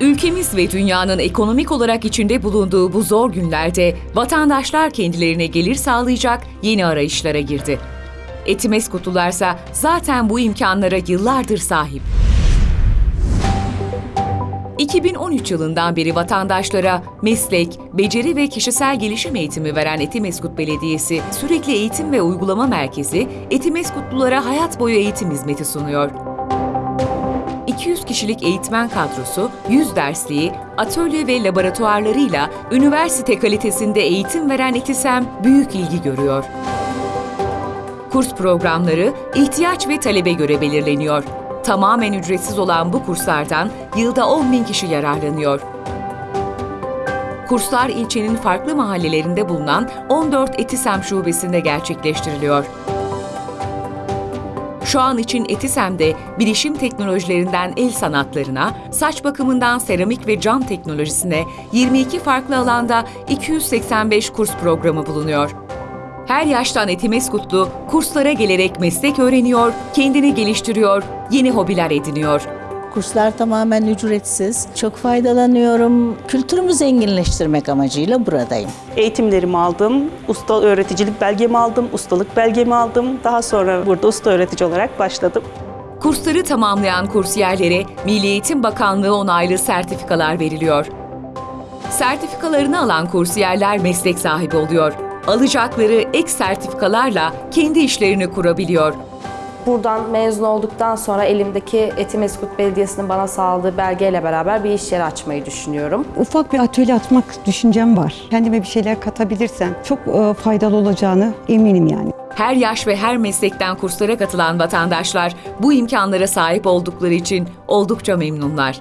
Ülkemiz ve dünyanın ekonomik olarak içinde bulunduğu bu zor günlerde vatandaşlar kendilerine gelir sağlayacak yeni arayışlara girdi. Etimes Kutularsa zaten bu imkanlara yıllardır sahip. 2013 yılından beri vatandaşlara meslek, beceri ve kişisel gelişim eğitimi veren Etimeskut Belediyesi sürekli eğitim ve uygulama merkezi Etimeskutlulara hayat boyu eğitim hizmeti sunuyor. 200 kişilik eğitmen kadrosu, 100 dersliği, atölye ve laboratuvarlarıyla üniversite kalitesinde eğitim veren Etisem büyük ilgi görüyor. Kurs programları ihtiyaç ve talebe göre belirleniyor. Tamamen ücretsiz olan bu kurslardan yılda 10 bin kişi yararlanıyor. Kurslar ilçenin farklı mahallelerinde bulunan 14 Etisem şubesinde gerçekleştiriliyor. Şu an için Etisem'de bilişim teknolojilerinden el sanatlarına, saç bakımından seramik ve cam teknolojisine 22 farklı alanda 285 kurs programı bulunuyor. Her yaştan Etimeskutlu kurslara gelerek meslek öğreniyor, kendini geliştiriyor, yeni hobiler ediniyor. Kurslar tamamen ücretsiz. Çok faydalanıyorum. Kültürümü zenginleştirmek amacıyla buradayım. Eğitimlerimi aldım, usta öğreticilik belgemi aldım, ustalık belgemi aldım. Daha sonra burada usta öğretici olarak başladım. Kursları tamamlayan kursiyerlere Milli Eğitim Bakanlığı onaylı sertifikalar veriliyor. Sertifikalarını alan kursiyerler meslek sahibi oluyor. Alacakları ek sertifikalarla kendi işlerini kurabiliyor. Buradan mezun olduktan sonra elimdeki Etimeskut Belediyesi'nin bana sağladığı belgeyle beraber bir iş yeri açmayı düşünüyorum. Ufak bir atölye açmak düşüncem var. Kendime bir şeyler katabilirsem çok e, faydalı olacağını eminim yani. Her yaş ve her meslekten kurslara katılan vatandaşlar bu imkanlara sahip oldukları için oldukça memnunlar.